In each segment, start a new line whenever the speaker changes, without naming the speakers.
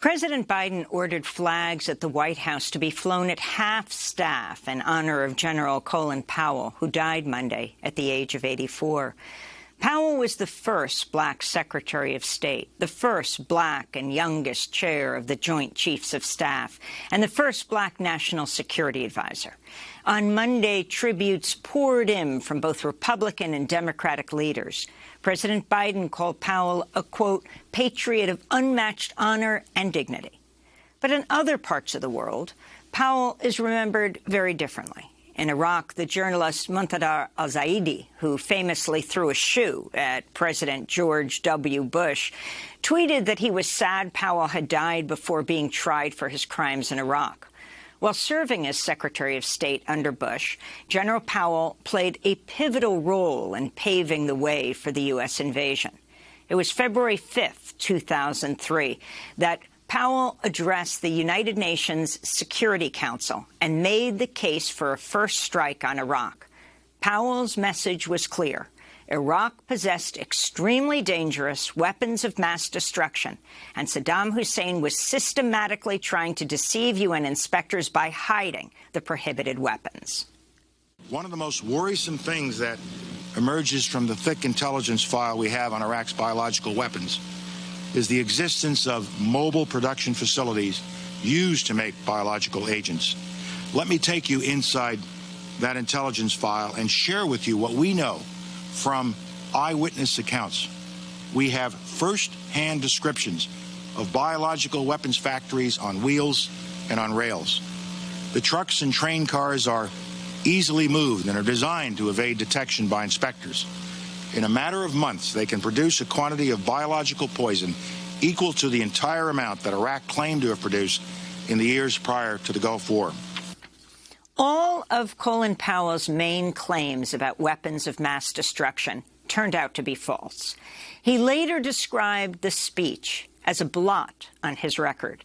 President Biden ordered flags at the White House to be flown at half-staff in honor of General Colin Powell, who died Monday at the age of 84. Powell was the first black Secretary of State, the first black and youngest chair of the Joint Chiefs of Staff, and the first black National Security Advisor. On Monday, tributes poured in from both Republican and Democratic leaders. President Biden called Powell a, quote, patriot of unmatched honor and dignity. But in other parts of the world, Powell is remembered very differently. In Iraq, the journalist Muntadar al-Zaidi, who famously threw a shoe at President George W. Bush, tweeted that he was sad Powell had died before being tried for his crimes in Iraq. While serving as Secretary of State under Bush, General Powell played a pivotal role in paving the way for the U.S. invasion. It was February 5, 2003, that Powell addressed the United Nations Security Council and made the case for a first strike on Iraq. Powell's message was clear. Iraq possessed extremely dangerous weapons of mass destruction, and Saddam Hussein was systematically trying to deceive UN inspectors by hiding the prohibited weapons.
One of the most worrisome things that emerges from the thick intelligence file we have on Iraq's biological weapons is the existence of mobile production facilities used to make biological agents. Let me take you inside that intelligence file and share with you what we know from eyewitness accounts. We have first-hand descriptions of biological weapons factories on wheels and on rails. The trucks and train cars are easily moved and are designed to evade detection by inspectors. In a matter of months, they can produce a quantity of biological poison equal to the entire amount that Iraq claimed to have produced in the years prior to the Gulf War.
All of Colin Powell's main claims about weapons of mass destruction turned out to be false. He later described the speech as a blot on his record.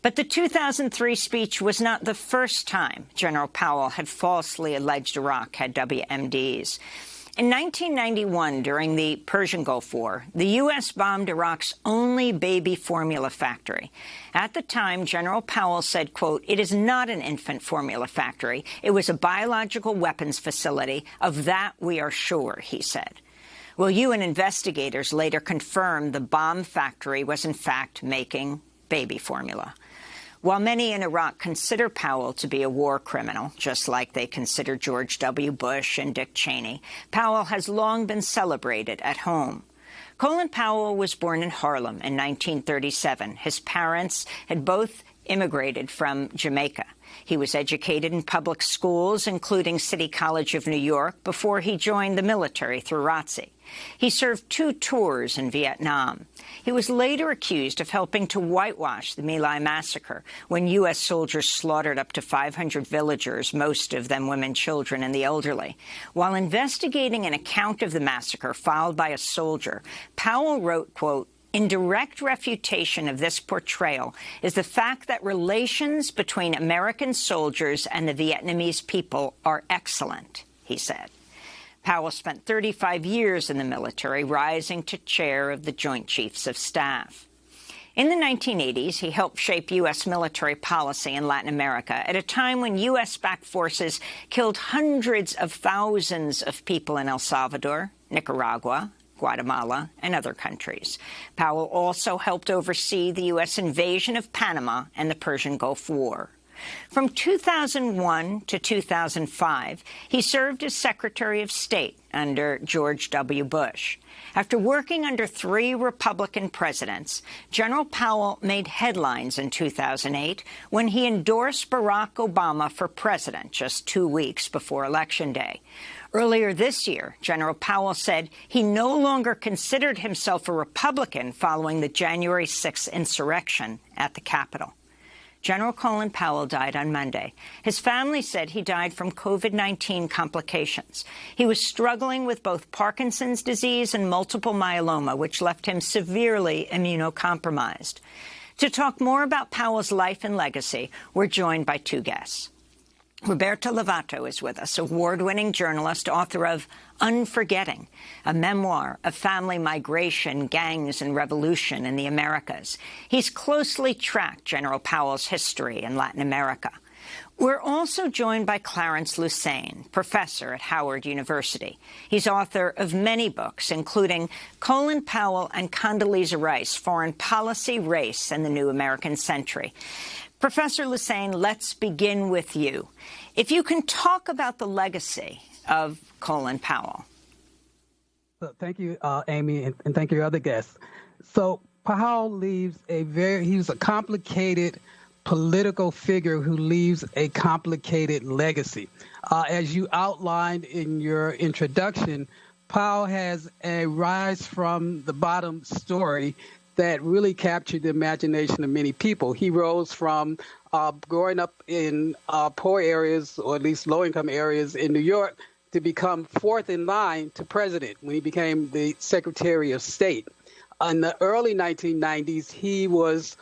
But the 2003 speech was not the first time General Powell had falsely alleged Iraq had WMDs. In 1991, during the Persian Gulf War, the U.S. bombed Iraq's only baby formula factory. At the time, General Powell said, quote, it is not an infant formula factory. It was a biological weapons facility. Of that, we are sure, he said. Well, UN investigators later confirmed the bomb factory was, in fact, making baby formula. While many in Iraq consider Powell to be a war criminal, just like they consider George W. Bush and Dick Cheney, Powell has long been celebrated at home. Colin Powell was born in Harlem in 1937. His parents had both immigrated from Jamaica. He was educated in public schools, including City College of New York, before he joined the military through ROTC. He served two tours in Vietnam. He was later accused of helping to whitewash the My Lai massacre, when U.S. soldiers slaughtered up to 500 villagers, most of them women, children, and the elderly. While investigating an account of the massacre filed by a soldier, Powell wrote, quote, in direct refutation of this portrayal is the fact that relations between American soldiers and the Vietnamese people are excellent, he said. Powell spent 35 years in the military, rising to chair of the Joint Chiefs of Staff. In the 1980s, he helped shape U.S. military policy in Latin America at a time when U.S.-backed forces killed hundreds of thousands of people in El Salvador, Nicaragua, Guatemala, and other countries. Powell also helped oversee the U.S. invasion of Panama and the Persian Gulf War. From 2001 to 2005, he served as Secretary of State under George W. Bush. After working under three Republican presidents, General Powell made headlines in 2008 when he endorsed Barack Obama for president just two weeks before Election Day. Earlier this year, General Powell said he no longer considered himself a Republican following the January 6th insurrection at the Capitol. General Colin Powell died on Monday. His family said he died from COVID-19 complications. He was struggling with both Parkinson's disease and multiple myeloma, which left him severely immunocompromised. To talk more about Powell's life and legacy, we're joined by two guests. Roberto Lovato is with us, award-winning journalist, author of Unforgetting, a memoir of family migration, gangs and revolution in the Americas. He's closely tracked General Powell's history in Latin America. We're also joined by Clarence Lusane, professor at Howard University. He's author of many books, including Colin Powell and Condoleezza Rice, Foreign Policy, Race, and the New American Century. Professor Lusane, let's begin with you. If you can talk about the legacy of Colin Powell.
Thank you, uh, Amy, and, and thank you, other guests. So Powell leaves a very, he was a complicated political figure who leaves a complicated legacy. Uh, as you outlined in your introduction, Powell has a rise from the bottom story that really captured the imagination of many people. He rose from uh, growing up in uh, poor areas, or at least low income areas in New York, to become fourth in line to president when he became the Secretary of State. In the early 1990s, he was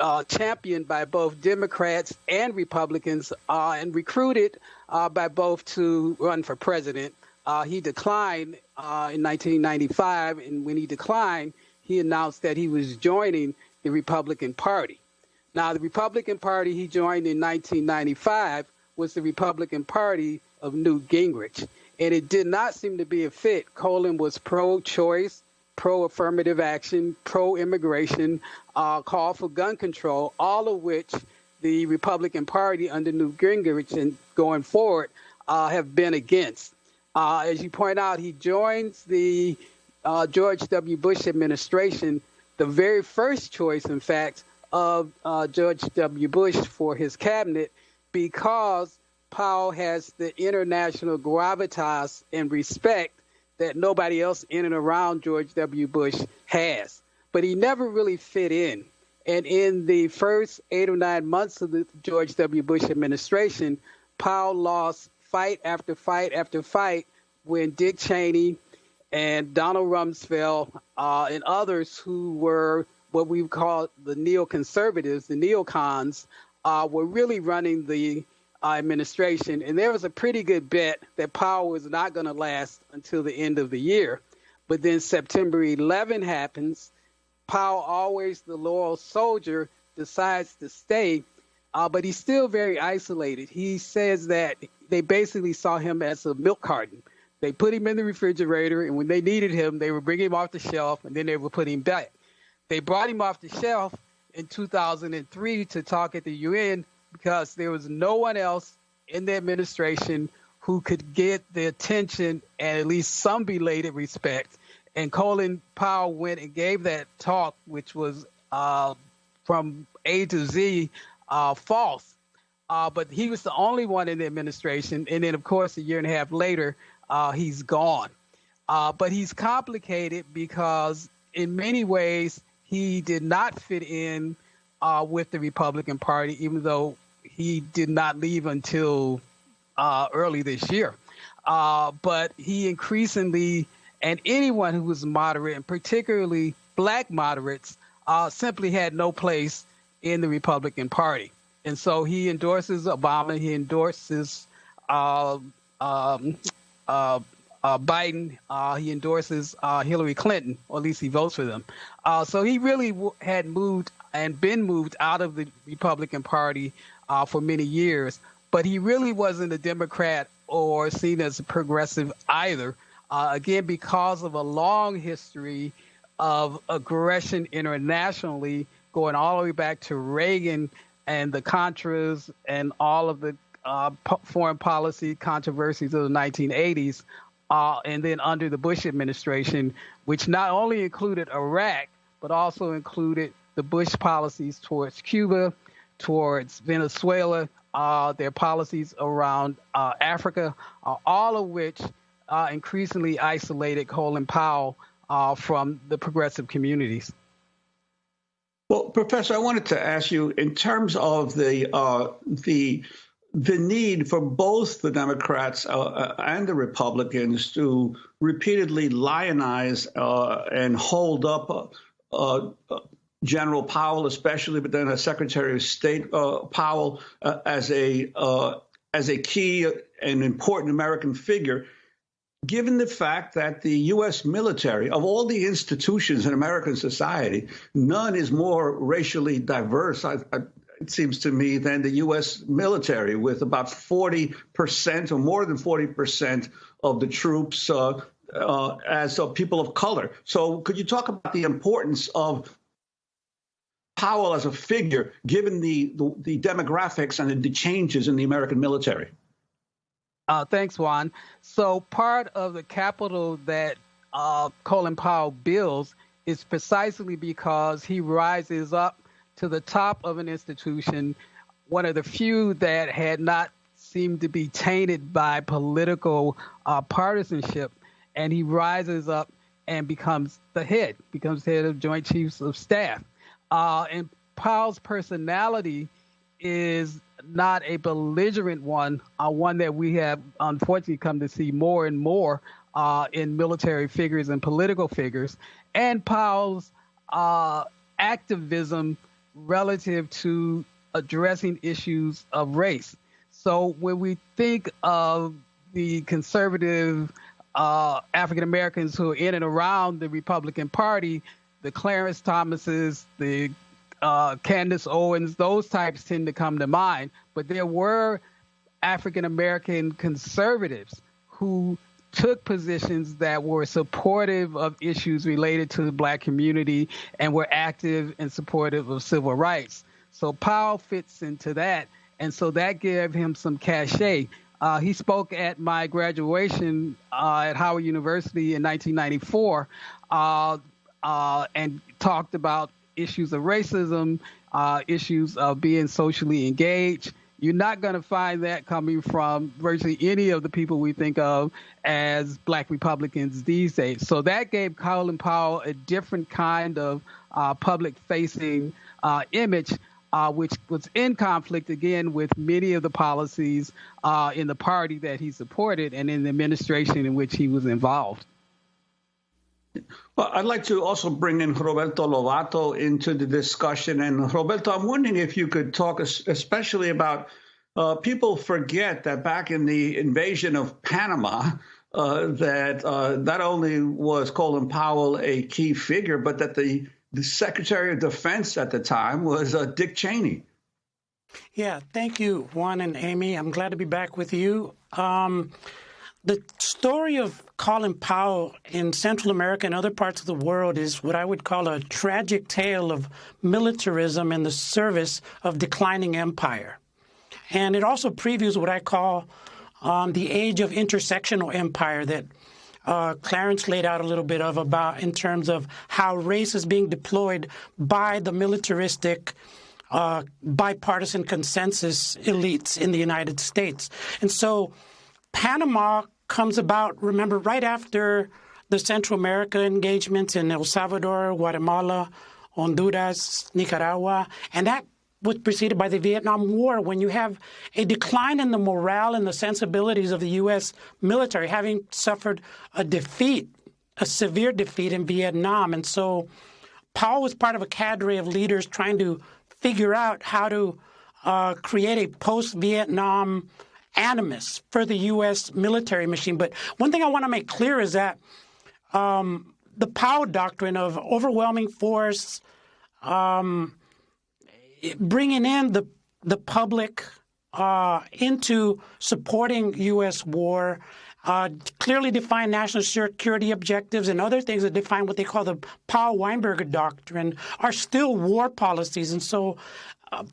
uh, championed by both Democrats and Republicans uh, and recruited uh, by both to run for president. Uh, he declined uh, in 1995, and when he declined, he announced that he was joining the Republican Party. Now, the Republican Party he joined in 1995 was the Republican Party of Newt Gingrich, and it did not seem to be a fit. Colin was pro choice pro affirmative action, pro immigration, uh, call for gun control, all of which the Republican Party under Newt Gingrich and going forward uh, have been against. Uh, as you point out, he joins the uh, George W. Bush administration, the very first choice, in fact, of uh, George W. Bush for his cabinet because Powell has the international gravitas and respect that nobody else in and around George W. Bush has. But he never really fit in. And in the first eight or nine months of the George W. Bush administration, Powell lost fight after fight after fight when Dick Cheney and Donald Rumsfeld uh, and others who were what we call the neoconservatives, the neocons, uh, were really running the administration, and there was a pretty good bet that Powell was not going to last until the end of the year. But then September 11 happens. Powell, always the loyal soldier, decides to stay, uh, but he's still very isolated. He says that they basically saw him as a milk carton. They put him in the refrigerator, and when they needed him, they would bring him off the shelf, and then they would put him back. They brought him off the shelf in 2003 to talk at the UN because there was no one else in the administration who could get the attention and at least some belated respect. And Colin Powell went and gave that talk, which was uh, from A to Z uh, false. Uh, but he was the only one in the administration. And then, of course, a year and a half later, uh, he's gone. Uh, but he's complicated because, in many ways, he did not fit in uh, with the Republican Party, even though he did not leave until uh, early this year. Uh, but he increasingly, and anyone who was moderate, and particularly black moderates, uh, simply had no place in the Republican Party. And so he endorses Obama, he endorses uh, um, uh, uh, Biden, he endorses Hillary Clinton, or at least he votes for them. so he really had moved and been moved out of the Republican Party uh, for many years, but he really wasn't a Democrat or seen as a progressive either. Uh, again, because of a long history of aggression internationally, going all the way back to Reagan and the Contras and all of the uh, foreign policy controversies of the 1980s, uh, and then under the Bush administration, which not only included Iraq, but also included the Bush policies towards Cuba, towards Venezuela, uh, their policies around uh, Africa, uh, all of which uh, increasingly isolated Colin Powell uh, from the progressive communities.
Well, Professor, I wanted to ask you in terms of the uh, the the need for both the Democrats and the Republicans to repeatedly lionize and hold up General Powell, especially, but then Secretary of State uh, Powell uh, as a uh, as a key and important American figure, given the fact that the U.S. military, of all the institutions in American society, none is more racially diverse, I, I, it seems to me, than the U.S. military, with about 40% or more than 40% of the troops uh, uh, as uh, people of color. So, could you talk about the importance of Powell as a figure, given the, the, the demographics and the changes in the American military?
Uh, thanks, Juan. So part of the capital that uh, Colin Powell builds is precisely because he rises up to the top of an institution, one of the few that had not seemed to be tainted by political uh, partisanship, and he rises up and becomes the head, becomes head of Joint Chiefs of Staff. Uh, and Powell's personality is not a belligerent one, uh, one that we have unfortunately come to see more and more uh, in military figures and political figures, and Powell's uh, activism relative to addressing issues of race. So when we think of the conservative uh, African Americans who are in and around the Republican Party, the Clarence Thomases, the uh, Candace Owens, those types tend to come to mind. But there were African American conservatives who took positions that were supportive of issues related to the black community and were active and supportive of civil rights. So Powell fits into that. And so that gave him some cachet. Uh, he spoke at my graduation uh, at Howard University in 1994 uh, uh, and talked about issues of racism, uh, issues of being socially engaged. You're not going to find that coming from virtually any of the people we think of as black Republicans these days. So that gave Colin Powell a different kind of uh, public facing uh, image. Uh, which was in conflict again with many of the policies uh, in the party that he supported and in the administration in which he was involved.
Well, I'd like to also bring in Roberto Lovato into the discussion. And Roberto, I'm wondering if you could talk especially about uh, people forget that back in the invasion of Panama, uh, that uh, not only was Colin Powell a key figure, but that the, the Secretary of Defense at the time was uh, Dick Cheney.
Yeah, thank you, Juan and Amy. I'm glad to be back with you. Um, the story of Colin Powell in Central America and other parts of the world is what I would call a tragic tale of militarism in the service of declining empire. And it also previews what I call um, the age of intersectional empire that uh, Clarence laid out a little bit of about in terms of how race is being deployed by the militaristic uh, bipartisan consensus elites in the United States. And so Panama comes about, remember, right after the Central America engagements in El Salvador, Guatemala, Honduras, Nicaragua, and that was preceded by the Vietnam War when you have a decline in the morale and the sensibilities of the U.S. military, having suffered a defeat, a severe defeat in Vietnam. And so Powell was part of a cadre of leaders trying to figure out how to uh, create a post Vietnam animus for the U.S. military machine. But one thing I want to make clear is that um, the Powell doctrine of overwhelming force, um, bringing in the the public uh, into supporting U.S. war, uh, clearly defined national security objectives and other things that define what they call the Powell-Weinberger doctrine are still war policies. And so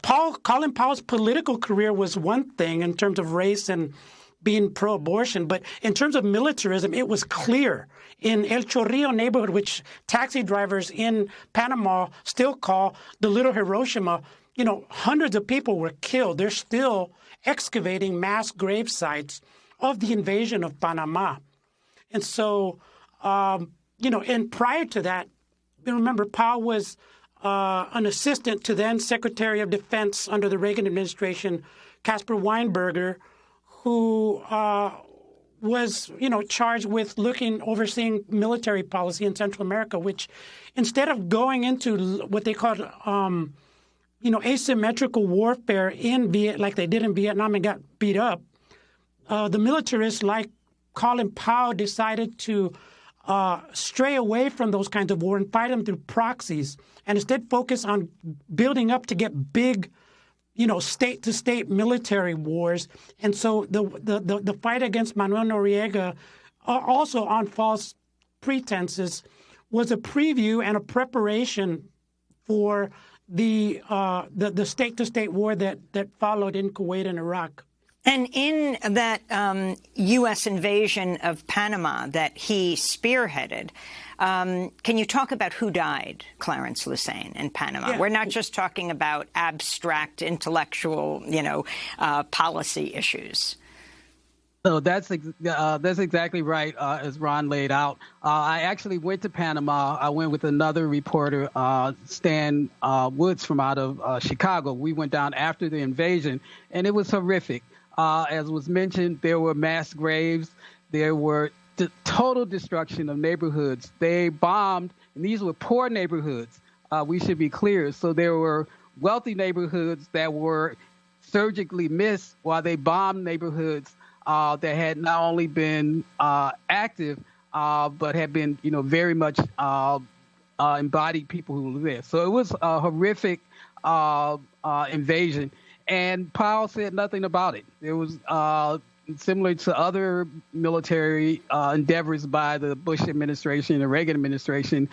Paul, Colin Powell's political career was one thing in terms of race and being pro-abortion, but in terms of militarism, it was clear. In El Chorrillo neighborhood, which taxi drivers in Panama still call the little Hiroshima, you know, hundreds of people were killed. They're still excavating mass grave sites of the invasion of Panama. And so, um, you know, and prior to that, remember, Powell was uh, an assistant to then Secretary of Defense under the Reagan administration, Caspar Weinberger, who uh, was, you know, charged with looking, overseeing military policy in Central America, which instead of going into what they called um, you know, asymmetrical warfare in Viet, like they did in Vietnam and got beat up, uh, the militarists like Colin Powell decided to uh, stray away from those kinds of war and fight them through proxies, and instead focus on building up to get big, you know, state-to-state military wars. And so the the the, the fight against Manuel Noriega, uh, also on false pretenses, was a preview and a preparation for the uh, the, the state-to-state war that that followed in Kuwait and Iraq.
And in that um, U.S. invasion of Panama that he spearheaded, um, can you talk about who died, Clarence Lusane, in Panama? Yeah. We're not just talking about abstract intellectual, you know, uh, policy issues.
So that's uh, that's exactly right, uh, as Ron laid out. Uh, I actually went to Panama. I went with another reporter, uh, Stan uh, Woods, from out of uh, Chicago. We went down after the invasion, and it was horrific. As was mentioned, there were mass graves. There were the total destruction of neighborhoods. They bombed, and these were poor neighborhoods. we should be clear. So there were wealthy neighborhoods that were surgically missed, while they bombed neighborhoods uh, that had not only been uh, active, uh, but had been, you know, very much uh, uh, embodied people who live there. So it was a horrific uh, invasion, and Powell said nothing about it. It was similar to other military endeavors by the Bush administration and the Reagan administration.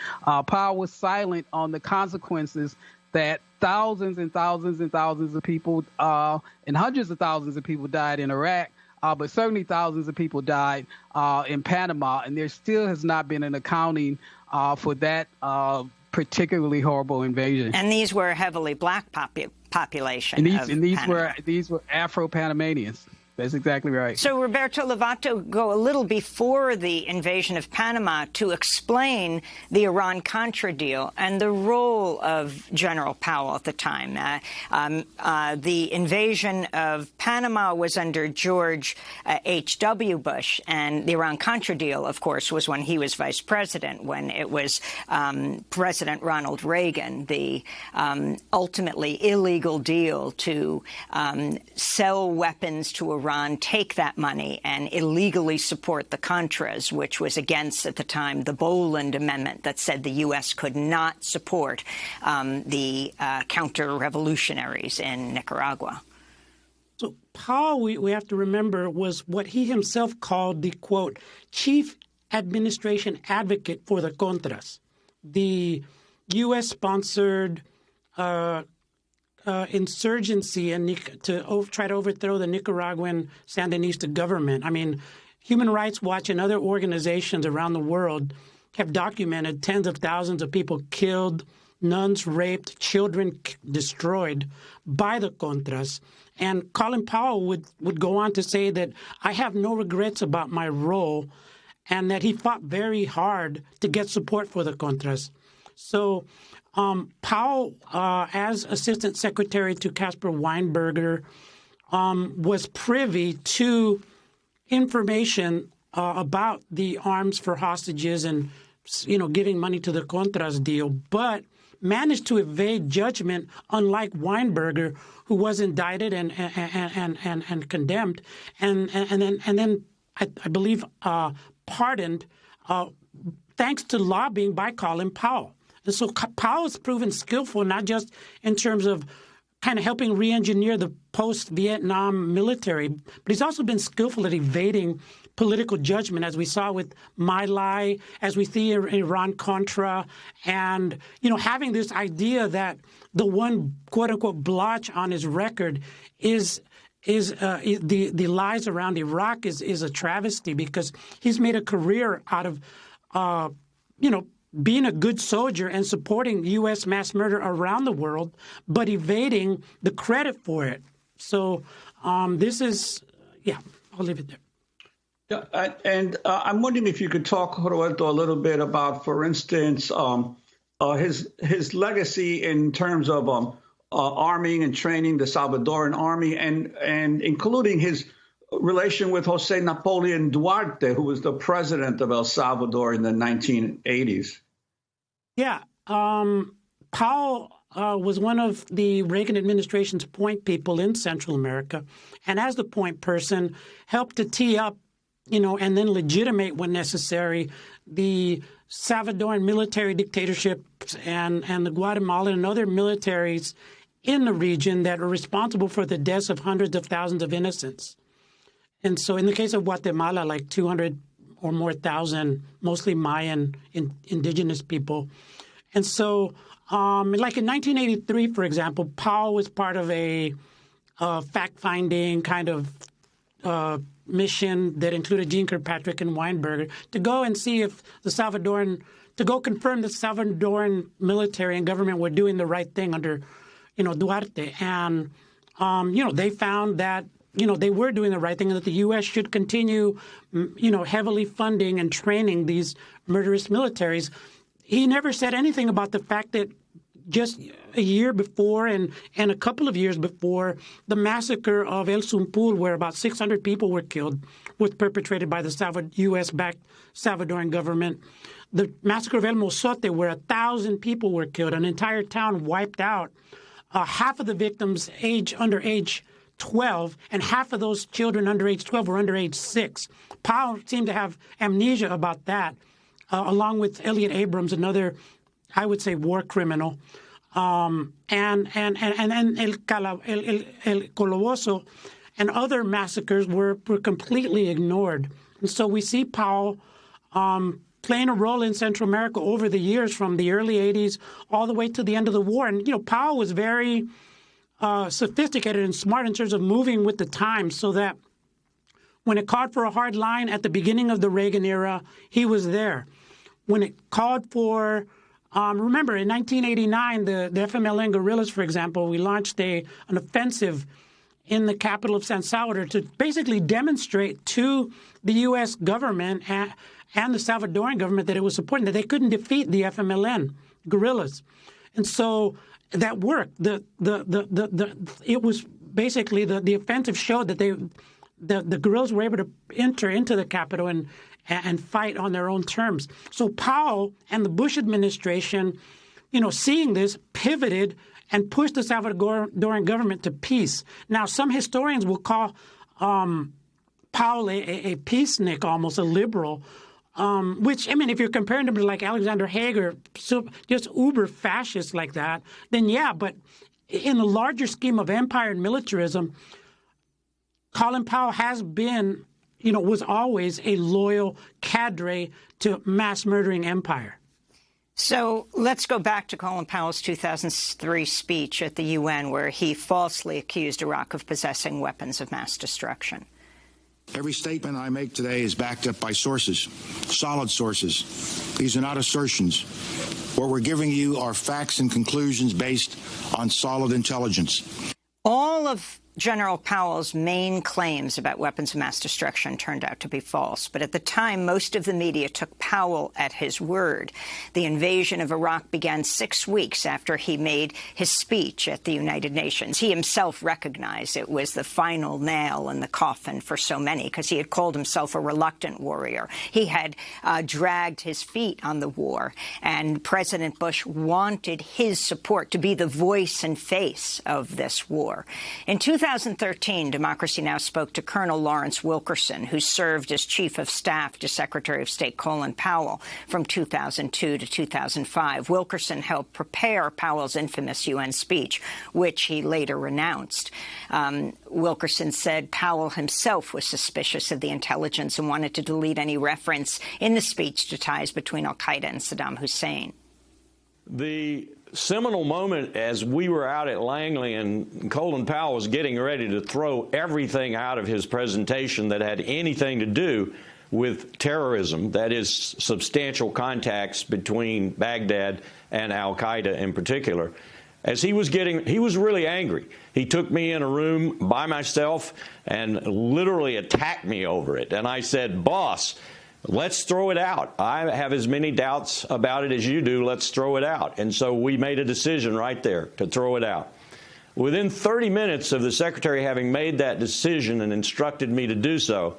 Powell was silent on the consequences that thousands and thousands and thousands of people uh, and hundreds of thousands of people died in Iraq uh, but certainly thousands of people died uh, in Panama, and there still has not been an accounting uh, for that uh, particularly horrible invasion.
And these were heavily black popu population.
And these,
and
these
Panama.
were these were Afro Panamanians. That's exactly right.
So Roberto Lovato go a little before the invasion of Panama to explain the Iran-Contra deal and the role of General Powell at the time. Uh, um, uh, the invasion of Panama was under George H.W. Uh, Bush, and the Iran-Contra deal, of course, was when he was vice president, when it was um, President Ronald Reagan, the um, ultimately illegal deal to um, sell weapons to Iran Iran take that money and illegally support the Contras, which was against, at the time, the Boland Amendment that said the U.S. could not support um, the uh, counter-revolutionaries in Nicaragua.
So Powell, we, we have to remember, was what he himself called the, quote, chief administration advocate for the Contras, the U.S.-sponsored uh, uh, insurgency and to try to overthrow the Nicaraguan Sandinista government. I mean, Human Rights Watch and other organizations around the world have documented tens of thousands of people killed, nuns raped, children destroyed by the Contras. And Colin Powell would, would go on to say that I have no regrets about my role and that he fought very hard to get support for the Contras. So um, Powell, uh, as Assistant Secretary to Caspar Weinberger, um, was privy to information uh, about the arms for hostages and you know giving money to the Contras deal, but managed to evade judgment, unlike Weinberger, who was indicted and and and and, and condemned, and, and then and then I, I believe uh, pardoned, uh, thanks to lobbying by Colin Powell. And so Powell has proven skillful, not just in terms of kind of helping re-engineer the post-Vietnam military, but he's also been skillful at evading political judgment, as we saw with My Lai, as we see in Iran-Contra, and, you know, having this idea that the one quote-unquote blotch on his record is is uh, the the lies around Iraq is is a travesty because he's made a career out of, uh, you know, being a good soldier and supporting U.S. mass murder around the world, but evading the credit for it. So um, this is, yeah, I'll leave it there.
Yeah, and uh, I'm wondering if you could talk, Roberto, a little bit about, for instance, um, uh, his his legacy in terms of um, uh, arming and training the Salvadoran army, and and including his relation with Jose Napoleon Duarte, who was the president of El Salvador in the 1980s.
Yeah. Um, Powell uh, was one of the Reagan administration's point people in Central America, and as the point person, helped to tee up, you know, and then legitimate when necessary the Salvadoran military dictatorships and, and the Guatemalan and other militaries in the region that are responsible for the deaths of hundreds of thousands of innocents. And so, in the case of Guatemala, like 200 or more thousand, mostly Mayan in, indigenous people. And so, um, like in 1983, for example, Powell was part of a, a fact-finding kind of uh, mission that included Jeane Kirkpatrick and Weinberger to go and see if the Salvadoran, to go confirm the Salvadoran military and government were doing the right thing under, you know, Duarte. And, um, you know, they found that you know, they were doing the right thing and that the U.S. should continue, you know, heavily funding and training these murderous militaries. He never said anything about the fact that just a year before and, and a couple of years before, the massacre of El Sumpul, where about 600 people were killed, was perpetrated by the U.S.-backed Salvadoran government. The massacre of El Mozote, where a thousand people were killed, an entire town wiped out. Uh, half of the victims age under age 12, and half of those children under age 12 were under age 6. Powell seemed to have amnesia about that, uh, along with Elliott Abrams, another I would say, war criminal. Um, and, and, and, and El, Cala, El, El, El Calabozo and other massacres were, were completely ignored. And so we see Powell um, playing a role in Central America over the years from the early 80s all the way to the end of the war. And, you know, Powell was very uh, sophisticated and smart in terms of moving with the times so that when it called for a hard line at the beginning of the Reagan era, he was there. When it called for um, remember, in 1989, the, the FMLN guerrillas, for example, we launched a, an offensive in the capital of San Salvador to basically demonstrate to the U.S. government and, and the Salvadoran government that it was supporting, that they couldn't defeat the FMLN guerrillas. And so that worked. The, the, the, the, the, it was basically the, the offensive showed that they the, the guerrillas were able to enter into the capital and and fight on their own terms. So Powell and the Bush administration, you know, seeing this, pivoted and pushed the Salvadoran government to peace. Now, some historians will call um, Powell a, a, peacenik, almost a liberal. Um, which I mean, if you're comparing him to like Alexander Haig, so just uber fascist like that, then yeah. But in the larger scheme of empire and militarism, Colin Powell has been you know, was always a loyal cadre to mass murdering empire.
So let's go back to Colin Powell's 2003 speech at the UN, where he falsely accused Iraq of possessing weapons of mass destruction.
Every statement I make today is backed up by sources, solid sources. These are not assertions. What we're giving you are facts and conclusions based on solid intelligence.
All of General Powell's main claims about weapons of mass destruction turned out to be false. But at the time, most of the media took Powell at his word. The invasion of Iraq began six weeks after he made his speech at the United Nations. He himself recognized it was the final nail in the coffin for so many because he had called himself a reluctant warrior. He had uh, dragged his feet on the war, and President Bush wanted his support to be the voice and face of this war. In 2000, 2013, Democracy Now! spoke to Colonel Lawrence Wilkerson, who served as Chief of Staff to Secretary of State Colin Powell from 2002 to 2005. Wilkerson helped prepare Powell's infamous UN speech, which he later renounced. Um, Wilkerson said Powell himself was suspicious of the intelligence and wanted to delete any reference in the speech to ties between al-Qaeda and Saddam Hussein.
The seminal moment as we were out at Langley and Colin Powell was getting ready to throw everything out of his presentation that had anything to do with terrorism, that is, substantial contacts between Baghdad and Al Qaeda in particular. As he was getting, he was really angry. He took me in a room by myself and literally attacked me over it. And I said, Boss, let's throw it out. I have as many doubts about it as you do. Let's throw it out. And so we made a decision right there to throw it out. Within 30 minutes of the secretary having made that decision and instructed me to do so,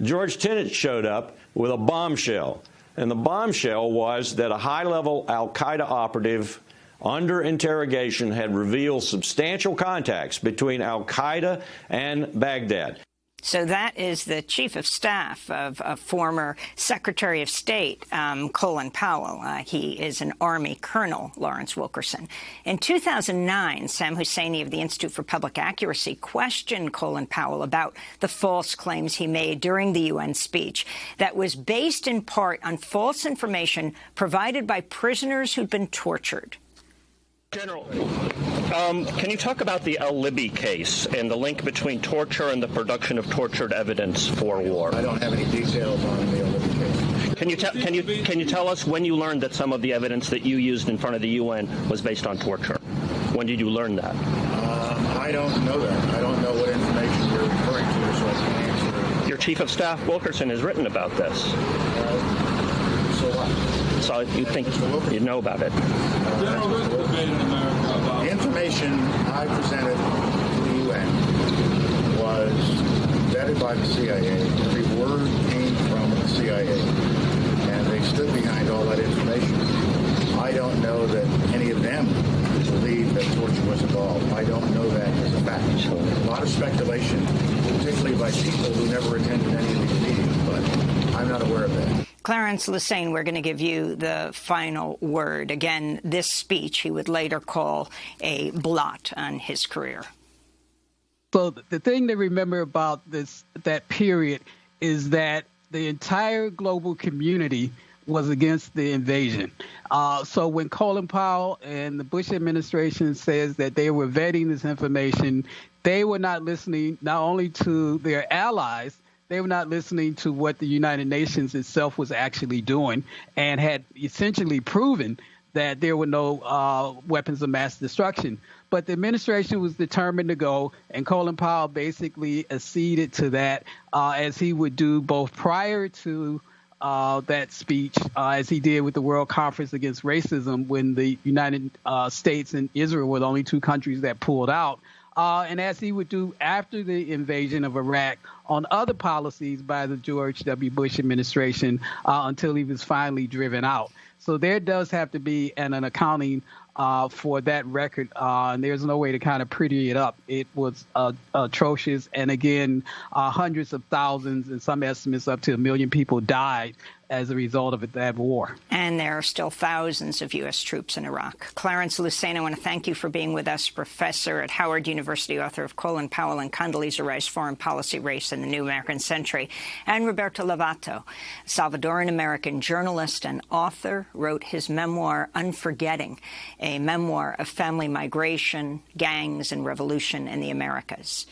George Tenet showed up with a bombshell. And the bombshell was that a high level Al Qaeda operative under interrogation had revealed substantial contacts between al-Qaeda and Baghdad.
So that is the chief of staff of, a former Secretary of State, um, Colin Powell. Uh, he is an Army colonel, Lawrence Wilkerson. In 2009, Sam Husseini of the Institute for Public Accuracy questioned Colin Powell about the false claims he made during the UN speech that was based in part on false information provided by prisoners who'd been tortured.
General, um, can you talk about the al-Libi case and the link between torture and the production of tortured evidence for war?
I don't have any details on the al-Libi case.
Can you, can, you, can you tell us when you learned that some of the evidence that you used in front of the UN was based on torture? When did you learn that?
Um, I don't know that. I don't know what information you're referring to, so I can't answer.
Your Chief of Staff, Wilkerson, has written about this.
Uh, so what?
So you think you know about it?
The information I presented to the UN was vetted by the CIA. Every word came from the CIA, and they stood behind all that information. I don't know that any of them believe that torture was involved. I don't know that as a fact. So a lot of speculation, particularly by people who never attended any of these meetings, but I'm not aware of that.
Clarence Lusane, we're going to give you the final word. Again, this speech he would later call a blot on his career.
So the thing to remember about this that period is that the entire global community was against the invasion. Uh, so when Colin Powell and the Bush administration says that they were vetting this information, they were not listening not only to their allies, they were not listening to what the United Nations itself was actually doing and had essentially proven that there were no uh, weapons of mass destruction. But the administration was determined to go, and Colin Powell basically acceded to that, uh, as he would do both prior to uh, that speech, uh, as he did with the World Conference Against Racism, when the United uh, States and Israel were the only two countries that pulled out uh, and as he would do after the invasion of Iraq on other policies by the George W. Bush administration uh, until he was finally driven out. So there does have to be an, an accounting uh, for that record, uh, and there's no way to kind of pretty it up. It was uh, atrocious, and again, uh, hundreds of thousands, and some estimates up to a million people died as a result of that war.
And there are still thousands of U.S. troops in Iraq. Clarence Lusane, I want to thank you for being with us, professor at Howard University, author of Colin Powell and Condoleezza Rice, Foreign Policy Race in the New American Century, and Roberto Lovato, Salvadoran-American journalist and author, wrote his memoir, Unforgetting, a memoir of family migration, gangs, and revolution in the Americas.